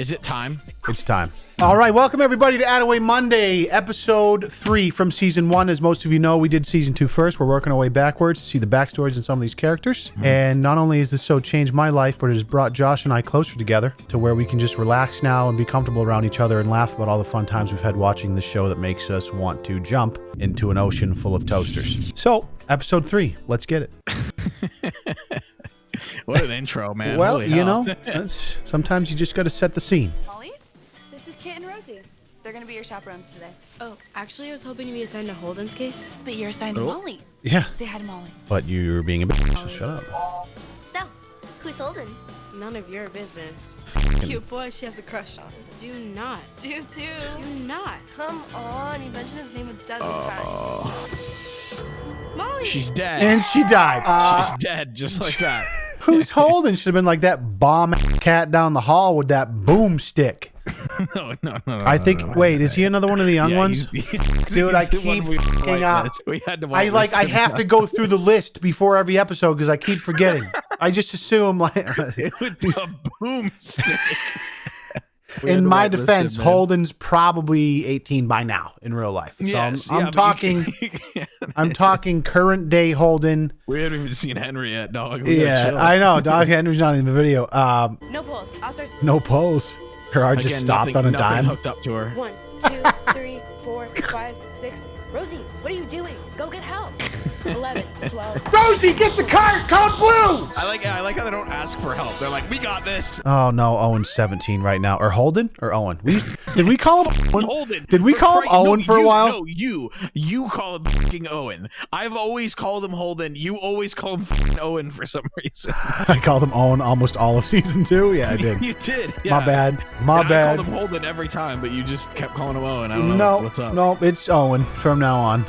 Is it time? It's time. All right, welcome everybody to Attaway Monday, episode three from season one. As most of you know, we did season two first. We're working our way backwards to see the backstories in some of these characters. Mm-hmm. And not only has this show changed my life, but it has brought Josh and I closer together to where we can just relax now and be comfortable around each other and laugh about all the fun times we've had watching this show that makes us want to jump into an ocean full of toasters. So, episode three, let's get it. What an intro, man. well, Holy you hell. know, that's, sometimes you just got to set the scene. Molly, this is Kit and Rosie. They're gonna be your chaperones today. Oh, actually, I was hoping to be assigned to Holden's case. But you're assigned to Oh. Molly. Yeah, Say hi to Molly. but you're being a bitch, so shut up. So, who's Holden? None of your business. Cute boy she has a crush on. Do not. Do too. Do not. Come on, you mentioned his name a dozen times. Molly. She's dead. And she died. Uh, She's dead just like that. Who's holding should have been like that bomb cat down the hall with that boomstick. no, no, no, no. I think. wait, is he another one of the young Yeah, ones? he's- Dude, I he's the keep we fucking up. whitelisted. We had to I like. I have to go through the list before every episode because I keep forgetting. I just assume like. with the boomstick. We had in my defense, man. Holden's probably 18 by now in real life. So Yes, I'm, I'm yeah, but you talking. Can't- I'm talking current day Holden. we haven't even seen Henry yet, dog. We Yeah. I know. Dog Henry's not in the video. Um, No pulse. I'll start. no pose. Gerard just stopped nothing- on a dime. hooked up to her. One, two, three, four, five, six. Rosie, what are you doing? Go get help. 11, 12. Rosie, get the card. Code blue. I like. I like how they don't ask for help. They're like, "We got this." Oh no, Owen's 17 right now. Or Holden or Owen? We did we call him Owen? Holden. Did we call him Christ- no, Owen for a while? No, you. You call him fucking Owen. I've always called him Holden. You always call him fucking Owen for some reason. I called him Owen almost all of season two. Yeah, I did. you did. My bad. My And bad. I called him Holden every time, but you just kept calling him Owen. I don't know No, what's up. no, it's Owen from now on.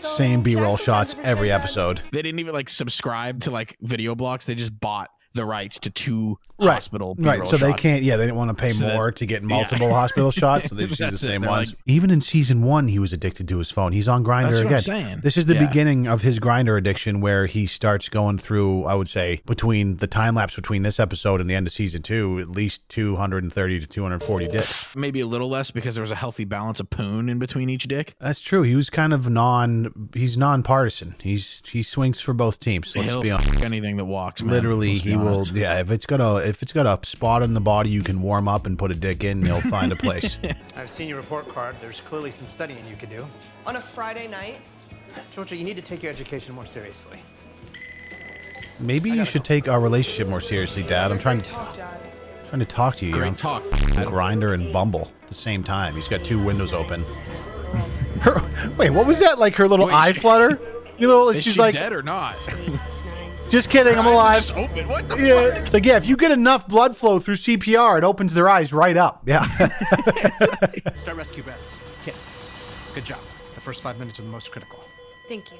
So, Same B-roll shots every episode. They didn't even like subscribe to like Videoblocks. They just bought the rights to two Right, hospital Right, so they can't. Yeah, they didn't want to pay So that- more to get multiple hospital shots, so they just use the same ones. like- Even in season one, he was addicted to his phone. He's on Grindr again. I'm saying. This is the Yeah. beginning of his Grindr addiction, where he starts going through. I would say between the time lapse between this episode and the end of season two, at least 230 to 240 dicks. Maybe a little less because there was a healthy balance of poon in between each dick. That's true. He was kind of non. He's nonpartisan. He's he swings for both teams. Let's He'll be honest. anything that walks. Man. Literally, he will. Yeah, if it's got a if it's got a spot in the body you can warm up and put a dick in, he'll find a place. I've seen your report card. There's clearly some studying you could do. On a Friday night? Georgia, you need to take your education more seriously. Maybe you should take our relationship more seriously, Dad. I'm trying to Talk, Dad. trying to talk to you. Great You're talk. Grindr and Bumble at the same time. He's got two windows open. Her, wait, what was that? Like her little Wait, eye she- flutter? You know, she's she like, dead or not? Just kidding, I'm alive. Just open. What the Yeah, fuck? it's like yeah, if you get enough blood flow through CPR, it opens their eyes right up. Yeah. Start rescue beds. Kit, good job. The first five minutes are the most critical. Thank you.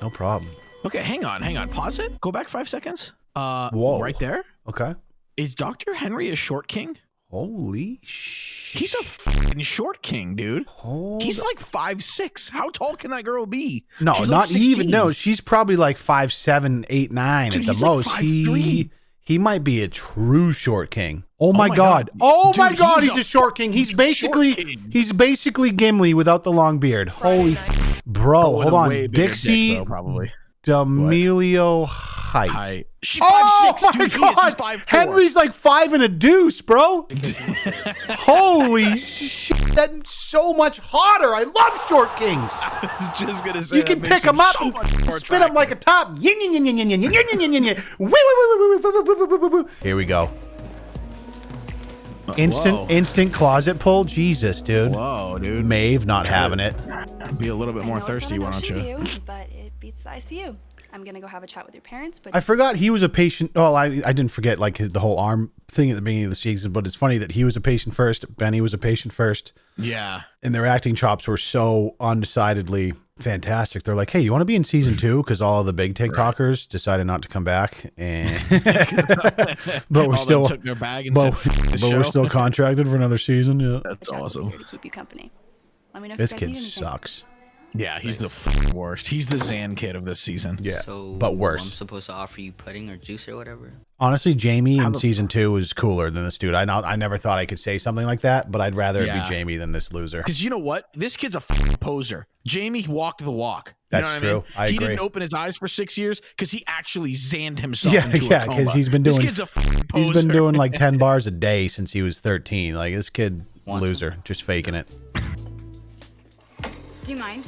no problem. Okay, hang on, hang on. Pause it. Go back five seconds. Uh, Whoa. right there. Okay. Is Doctor Henry a short king? Holy sh! He's a fucking short king, dude. Hold He's like five six. How tall can that girl be? No, She's like not even. No, she's probably like five seven, eight nine Dude, at the he's like most. 5'3". he he might be a true short king. Oh, my, oh my god. God. Oh my Dude, god, he's he's, a a short king. He's fucking basically king. he's basically Gimli without the long beard. Holy f- bro, hold on. way bigger dick, Dixie though, probably. D'Amelio height. height. She's oh five six. My dude, God. Five, Henry's like five and a deuce, bro. Holy shit! That's so much hotter. I love short kings. I was just gonna say you can pick them up so and spin them like a top. Here we go. Uh, instant Whoa. instant closet pull, Jesus, dude. Whoa, dude. Maeve not having it. Be a little bit more thirsty, why don't you? you? But it beats the ICU. I'm gonna go have a chat with your parents, but I forgot he was a patient. Oh, I, I didn't forget like his, the whole arm thing at the beginning of the season, but it's funny that he was a patient first. Benny was a patient first, Yeah. and their acting chops were so undecidedly fantastic. They're like, "Hey, you want to be in season two? Because all of the big TikTokers decided not to come back, and but we're All still, took their bag and but, said, but we're still contracted for another season. Yeah, That's a chat will be awesome. here to keep you company. Let me know if this you guys kid need anything. sucks. Yeah, he's the f- worst. He's the Zan kid of this season. Yeah, So but worse. I'm supposed to offer you pudding or juice or whatever. Honestly, Jamie in season two was cooler than this dude. I know, I never thought I could say something like that, but I'd rather it Yeah. be Jamie than this loser. Because you know what? This kid's a f- poser. Jamie walked the walk. You know That's what I mean? true. I he agree. didn't open his eyes for six years because he actually zanned himself Yeah, into yeah, a 'cause coma. he's been This doing- kid's a f- poser. He's been doing like ten bars a day since he was thirteen. Like this kid, Want loser, just faking it. Do you mind?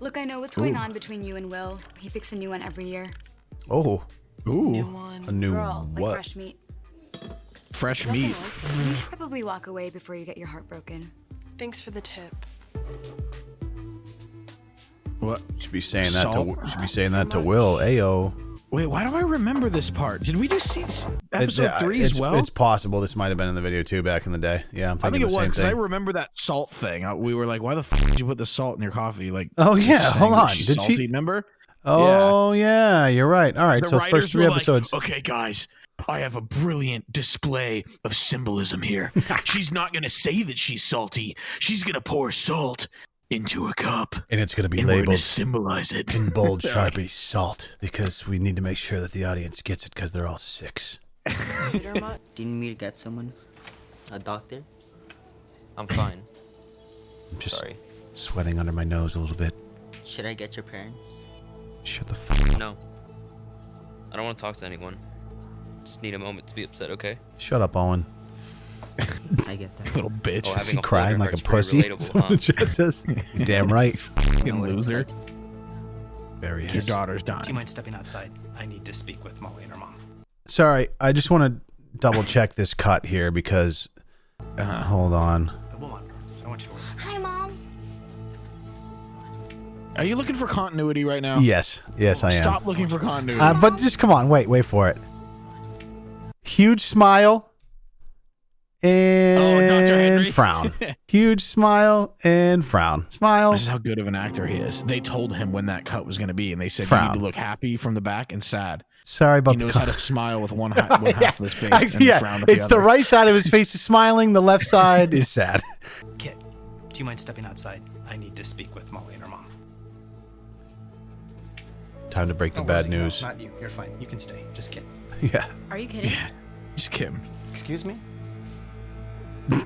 Look, I know what's going on between you and Will. He picks a new one every year. Oh, Ooh, a new Girl, like fresh meat. fresh Nothing meat. else. You should probably walk away before you get your heart broken. Thanks for the tip. What? Should be saying that Salt? to should be saying that to Will. Ayo. Wait, why do I remember this part? Did we do season, It's- episode uh, three as well? It's possible this might have been in the video too back in the day. Yeah, I'm I think it was because I remember that salt thing. We were like, "Why the f- did you put the salt in your coffee?" Like, Oh, yeah, hold on. Did she- salty, Remember? oh yeah. you're right. All right, The so first three were like, episodes. okay, guys, I have a brilliant display of symbolism here. she's not gonna say that she's salty. She's gonna pour salt into a cup, and it's gonna be and we're gonna labeled symbolize it. in bold sharpie salt because we need to make sure that the audience gets it because they're all six. Peter Mutt? Do you need me to get someone? A doctor? I'm fine. I'm just Sorry. sweating under my nose a little bit. Should I get your parents? Shut the f- No. I don't want to talk to anyone. Just need a moment to be upset, okay? Shut up, Owen. I get that. Little bitch. Oh, Is having he crying like a pussy? relatable, That's what huh? the chat says. You're damn right. I know Fucking what it's loser. like. Very Your is. daughter's Do you mind stepping outside? I need to speak with Molly and her mom. Sorry, I just want to double check this cut here because. Uh-huh. Hold on. But we'll monitor. I want you to worry. Hi, Mom. Are you looking for continuity right now? Yes, yes, I am. Stop looking for continuity. Uh, but just come on, wait, wait for it. Huge smile Oh, and Oh, Dr. Henry. frown. Huge smile and frown. Smile. This is how good of an actor he is. They told him when that cut was going to be, and they said you Frown. need to look happy from the back and sad. Sorry He about the. knows how to smile with one, ha- one half of his face and yeah, frown with it's the the right side of his face is smiling. The left side is sad. Kit, do you mind stepping outside? I need to speak with Molly and her mom. Time to break the Oh, bad Rosie, no, news. not you. You're fine. You can stay. Just Kit. Yeah. Are you kidding? Yeah, just Kim. Excuse me? Hey,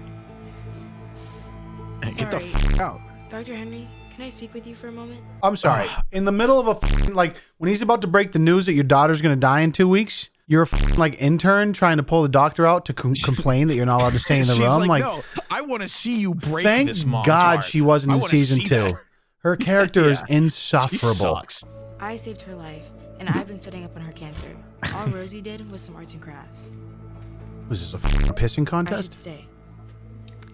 Get the Sorry. f- out. Dr. Henry, can I speak with you for a moment? I'm sorry. In the middle of a like when he's about to break the news that your daughter's gonna die in two weeks, you're a like intern trying to pull the doctor out to com- complain that you're not allowed to stay in the room. like, Like, no, I want to see you break thank this mom's God heart. she wasn't I in season two. that. Her character is Yeah. She insufferable. sucks. I saved her life, and I've been studying up on her cancer. All Rosie did was some arts and crafts. Was this a f***ing pissing I should contest? stay.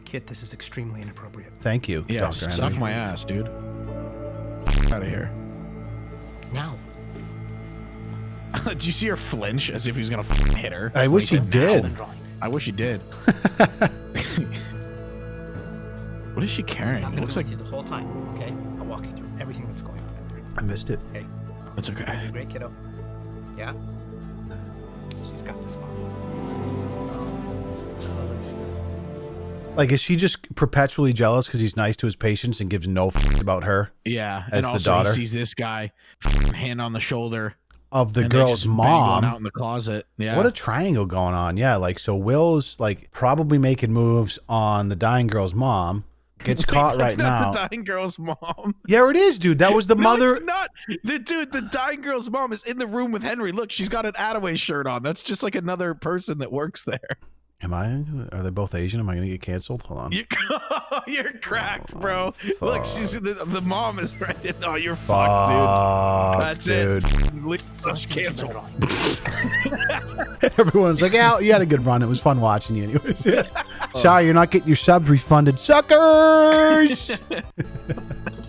Kit, this is extremely inappropriate. Thank you, Yeah, Dr. suck Henry. my ass, dude. Out of here. Now. Did you see her flinch as if he was gonna hit her? I wish he did. I wish he did. what is she carrying? I'm It looks like you the whole time, okay? I'll walk you through everything that's going on in there. I missed it. Okay? that's okay. Great, kiddo? Yeah? Like, is she just perpetually jealous because he's nice to his patients and gives no f- about her Yeah, As and the also daughter? he sees this guy, hand on the shoulder, of the and girl's mom? out in the closet. Yeah, What a triangle going on. Yeah, like so Will's like probably making moves on the dying girl's mom. Gets caught That's right not now. the dying girl's mom. Yeah, it is, dude. That was the No, mother. it's not. The dude, the dying girl's mom is in the room with Henry. Look, she's got an Attaway shirt on. That's just like another person that works there. Am I? Are they both Asian? Am I gonna get canceled? Hold on. You, oh, you're cracked, bro. Oh, Look, she's the, the mom is right. In, Oh, you're fucked, Fuck, dude. That's dude. it. Leave So us let's see what you've been canceled. Everyone's like, "Yeah, you had a good run. It was fun watching you, anyways." Oh. Sorry, you're not getting your subs refunded, suckers.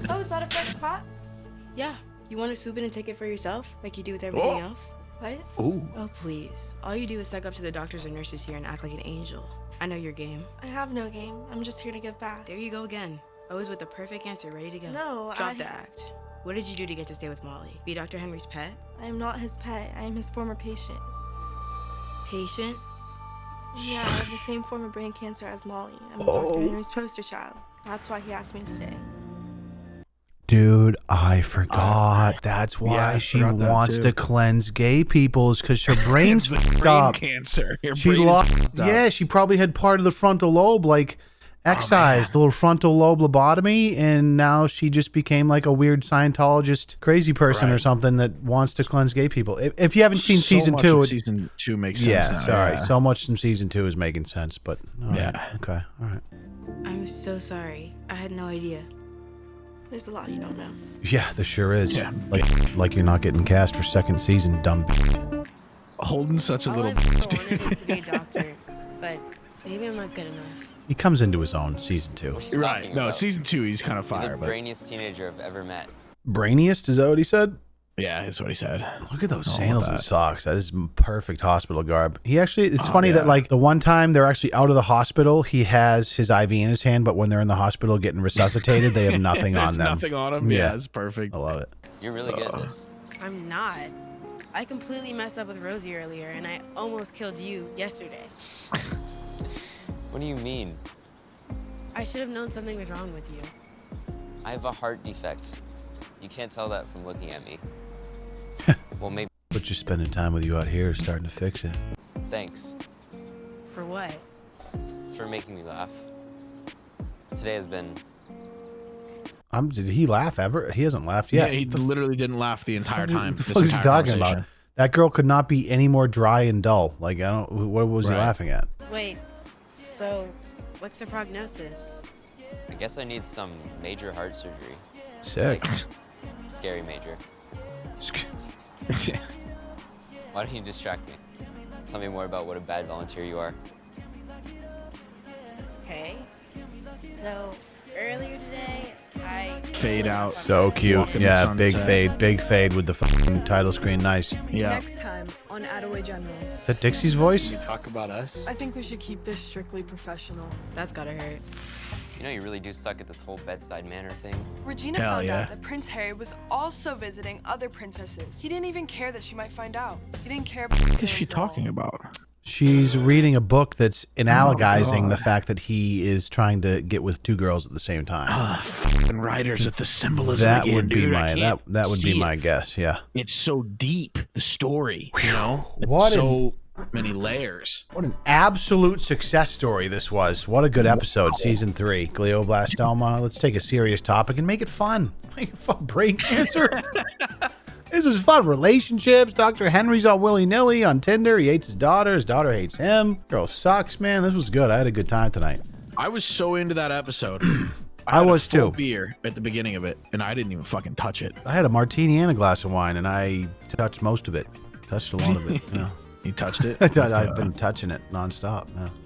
Oh, is that a fresh pot? Yeah, you want to swoop in and take it for yourself, like you do with everything Oh. else? What? Ooh. Oh, please. All you do is suck up to the doctors and nurses here and act like an angel. I know your game. I have no game. I'm just here to give back. There you go again. Always with the perfect answer ready to go. No, Drop I- the act. What did you do to get to stay with Molly? Be Dr. Henry's pet? I am not his pet. I am his former patient. Patient? Yeah, I have the same form of brain cancer as Molly. I'm Dr. Oh. Henry's poster child. That's why he asked me to stay. Dude, I forgot. Ah, that's why Yeah, she that wants too. to cleanse gay people's because her brain's The fucked brain up. cancer. Your She brain lost. fucked up. Yeah, she probably had part of the frontal lobe like Oh, excised, the little frontal lobe lobotomy, and now she just became like a weird Scientologist, crazy person or something that wants to cleanse gay people. If, if you haven't seen So season two, it- season two makes sense. yeah, now, sorry, yeah. so much from season two is making sense, but all right, Yeah. okay, all right, I'm so sorry. I had no idea. There's a lot you don't know. yeah, there sure is. Yeah. Like, like you're not getting cast for second season, dumb. b- holding such a All little. I've bitch, wanted dude. to be a doctor, but maybe I'm not good enough. He comes into his own season two. Right. No, about? season two, he's kind of You're fire, the but brainiest teenager I've ever met. Brainiest, is that what he said? Yeah, that's what he said. Look at those Oh, sandals and socks. That is perfect hospital garb. He actually, it's Oh, funny that like the one time they're actually out of the hospital, he has his IV in his hand, but when they're in the hospital getting resuscitated, they have nothing on them. Nothing on them. Yeah. Yeah, it's perfect. I love it. You're really good at this. I'm not. I completely messed up with Rosie earlier, and I almost killed you yesterday. What do you mean? I should have known something was wrong with you. I have a heart defect. You can't tell that from looking at me. Well, maybe. But just spending time with you out here is starting to fix it. Thanks For what? for making me laugh. Today has been. Um, did he laugh ever? He hasn't laughed yet. Yeah, yet. he literally didn't laugh the entire time. What the fuck is he talking about? That girl could not be any more dry and dull. Like I don't. What was he laughing at? Wait, so what's the prognosis? I guess I need some major heart surgery. Sick. Like, scary major. Why don't you distract me? Tell me more about what a bad volunteer you are. Okay. So earlier today, I Fade out. So cute. Walk in the Yeah, big fade, big fade with the fucking title screen. Nice. Is Yeah. Next time on Attaway General. Is that Dixie's voice? talk about us? I think we should keep this strictly professional. that's gotta hurt. You know, you really do suck at this whole bedside manner thing. Regina Hell found yeah. out that Prince Harry was also visiting other princesses. He didn't even care that she might find out. He didn't care about What is she talking about? She's reading a book that's analogizing God. the fact that he is trying to get with two girls at the same time. Ah, fucking writers with the symbolism that again, would be dude. My that that would be my it. guess. Yeah. It's so deep, the story. You know, It's What an- so many layers. What an absolute success story this was. What a good episode, season three. Glioblastoma. Let's take a serious topic and make it fun. Make it fun. Brain cancer. this is fun. Relationships. Dr. Henry's all willy nilly on Tinder. He hates his daughter. His daughter hates him. Girl sucks, man. This was good. I had a good time tonight. I was so into that episode. I had a was full too. Beer at the beginning of it, and I didn't even fucking touch it. I had a martini and a glass of wine, and I touched most of it. Touched a lot of it. Yeah. You touched it. I've been touching it nonstop. Yeah.